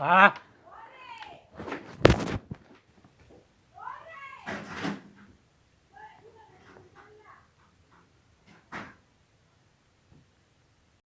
啊。